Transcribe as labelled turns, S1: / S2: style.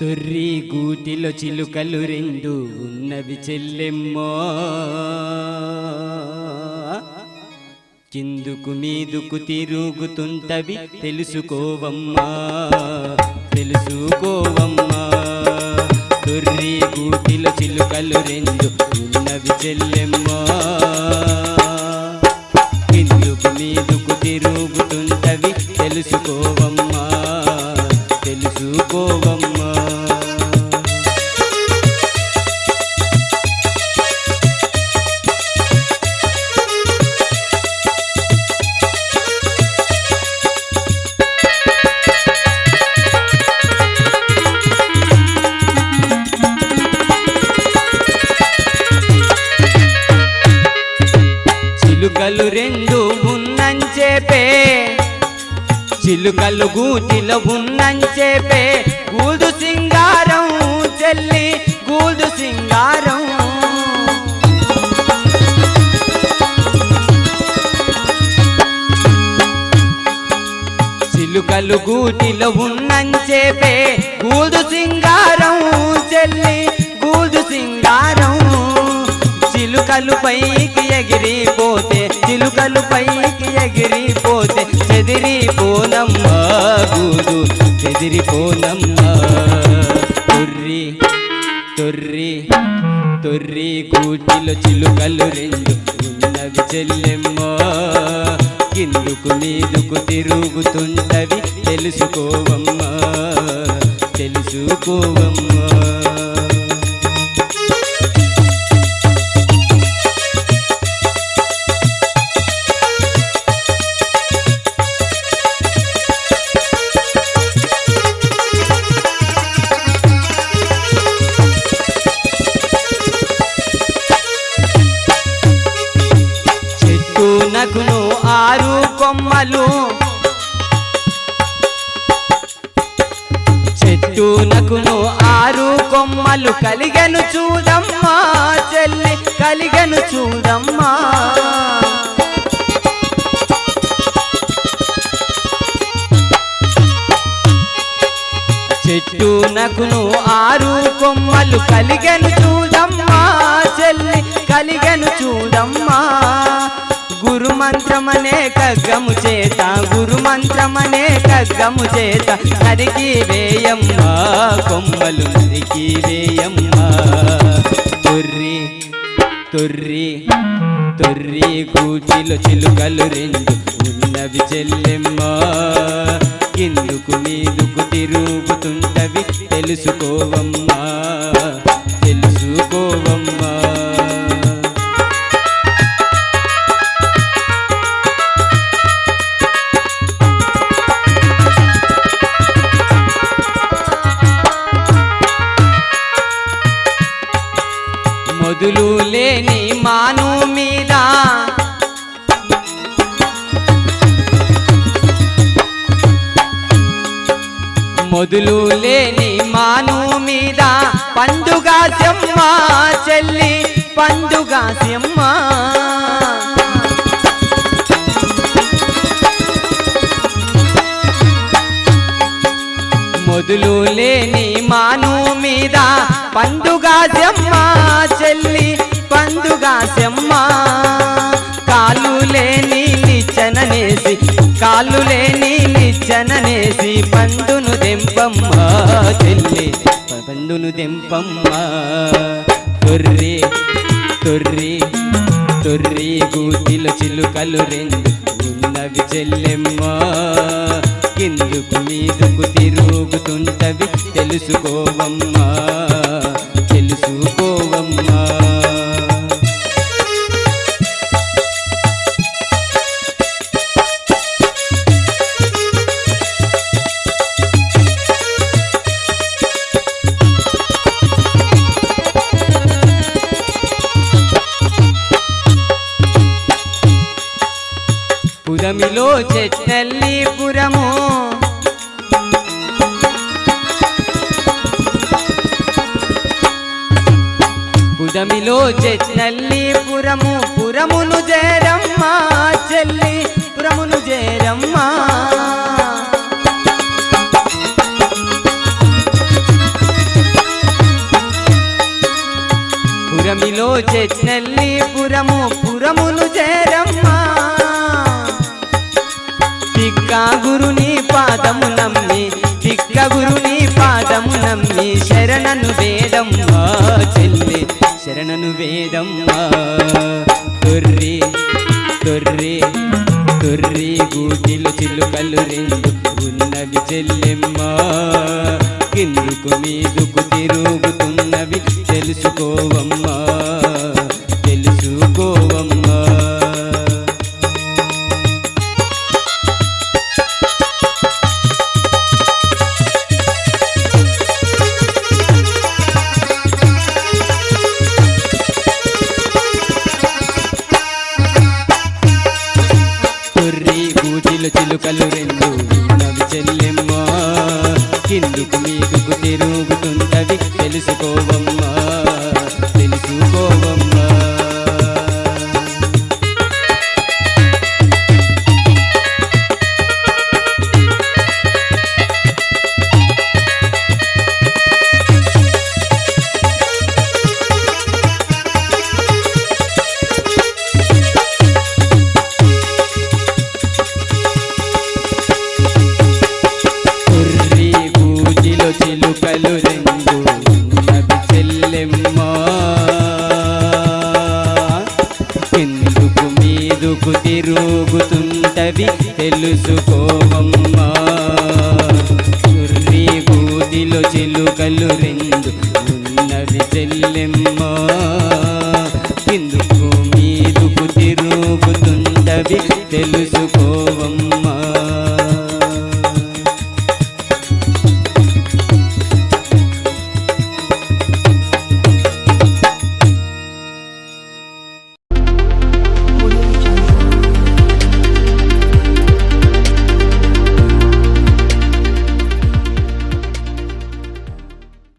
S1: తొర్రి గూటిలో చిలుకలు రెండు ఉన్నవి చెల్లెమ్మో. కిందుకు మీదుకు తిరుగుతుంటవి తెలుసుకోవమ్మా తెలుసుకోవమ్మా. తొర్రి గూటిలో చిలుకలు రెండు ఉన్నవి చెల్లెమ్మ. అనుకోవమ్మా చిలుకలు గూటిలో ఉన్నంచేపే గూదు సింగారం చెల్లి గూదు సింగారం. చిలుకలు గూటిలో ఉన్నంచేపే గూదు సింగారం చెల్లి గూదు సింగారం. చిలుకలు పైకి ఎగిరిపోతే చిలుకలు పైకి ఎగిరిపోతే చెదిరిపోనమ్మా గూడు చెదిరిపోనమ్మా తొర్రి తొర్రి తొర్రి గూటిలో చిలుకలు రెండు ఉన్నవి చెల్లెమ్మా. కిందుకు మీదుకు తిరుగుతుంటవి తెలుసుకోవమ్మా తెలుసుకోవమ్మా. చెట్టు ఆరు కొమ్మలు. చెట్టు నగును ఆరు కొమ్మలు. కలిగను చూడమ్మా చెల్లి కలిగను చూడమ్మా. చెట్టు నగును ఆరు కొమ్మలు. కలిగను చూడమ్మా చెల్లి కలిగను చూడమ్మా. మంత్రమనే కగ్గము చేత గురు మంత్రమనే కగ్గము చేత నరికి వేయమ్మా కొమ్మలు నరికి వేయమ్మా. తొర్రి తొర్రి తొర్రి కూటిలో చిలుకలు రెండు ఉన్నవి చెల్లెమ్మా. కిందుకు మీదుకు తిరుగుతుంటవి తెలుసుకోవమ్మా తెలుసుకోవమ్మా. మొదలు లేని మాను మీద. మొదలు లేని మాను మీద. పండుగ చెమ్మ చెల్లి పండుగ చెమ్మ మొదలు లేని మాను మీద. పండుగ చెమ్మ చెల్లి పండుగ సెమ్మ. కాలు లేని నిచ్చననేసి కాలు లేని నిచ్చననేసి పండును దెంపమ్మ చెల్లి. పండును దెంపమ్మ తొర్రి తొర్రి తొర్రి గూటిలో చిలుకలు రెండు ఉన్నవి చెల్లెమ్మ. కిందుకు మీదుకు తిరుగుతుంటవి తెలుసుకోవమ్మ. గమిలో చెట్నల్లిపురము కుదమిలో చెట్నల్లిపురము పురమును చేరమ్మా చెల్లి పురమును చేరమ్మా పురమిలో చెట్నల్లిపురము తిక్క గురుని పాదము నమ్మి చిక్క గురుని పాదము నమ్మి శరణను వేదమ్మా చెల్లి శరణను వేదమ్మా. తొర్రి తొర్రి తొర్రి గూటిలు చిలుకలు రెండు ఉన్నవి చెల్లెమ్మా. కిందుకు మీదుకు తిరుగుతున్నవి తెలుసుకోవమ్మా. పూజిలు చిలుకలు రెండు నవి చెల్లెమ్మా. కిందుకు మీకు తిరుగుతుంటవి తెలుసుకోవమ్మా మీదుకు తెలుసుకోవమ్మా కుర్రి పూజిలో చిలుకలు రెండు ఉన్నవి చెల్లెమ్మా. కిందుకు మీదుకు తిరుగుతుంటవి తెలుసుకో